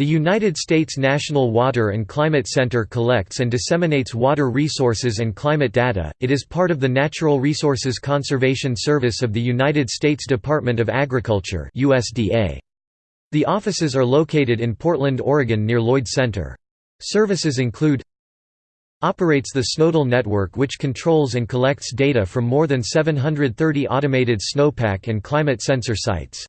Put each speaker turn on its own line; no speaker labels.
The United States National Water and Climate Center collects and disseminates water resources and climate data. It is part of the Natural Resources Conservation Service of the United States Department of Agriculture (USDA). The offices are located in Portland, Oregon near Lloyd Center. Services include Operates the SNOTEL network which controls and collects data from more than 730 automated snowpack and climate sensor sites.